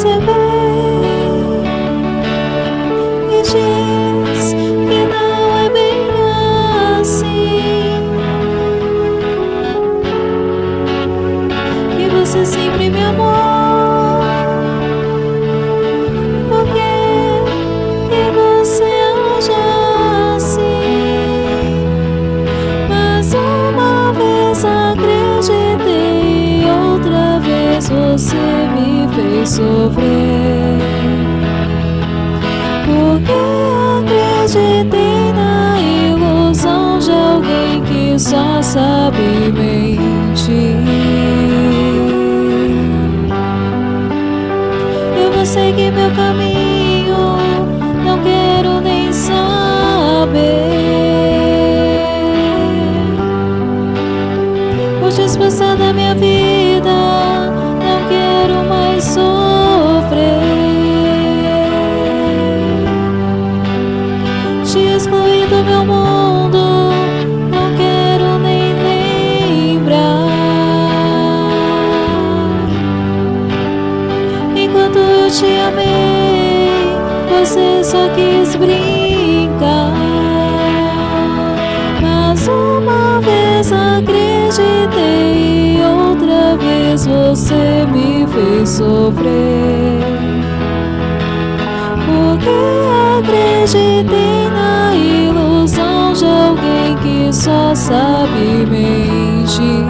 perceber e diz que não é bem assim. Que você sempre me amou. Por que você age assim? Mas uma vez acreditei, outra vez você fez sofrer. Porque acreditei na ilusão de alguém que só sabe mentir. Eu vou seguir meu caminho, Te excluir do meu mundo, não quero nem lembrar. Enquanto eu te amei, você só quis brincar. Mas uma vez acreditei, outra vez você me fez sofrer. Porque acreditei alguém que só sabe mentir.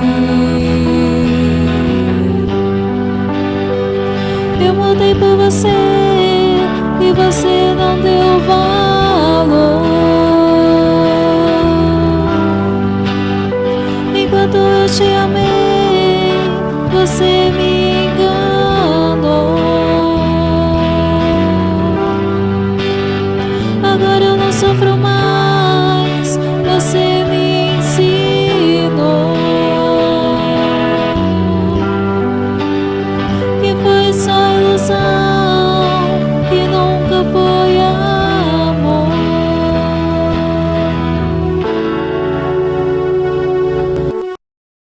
Eu mudei por você e você não deu valor. Enquanto eu te amei, você me enganou. Agora eu não sofro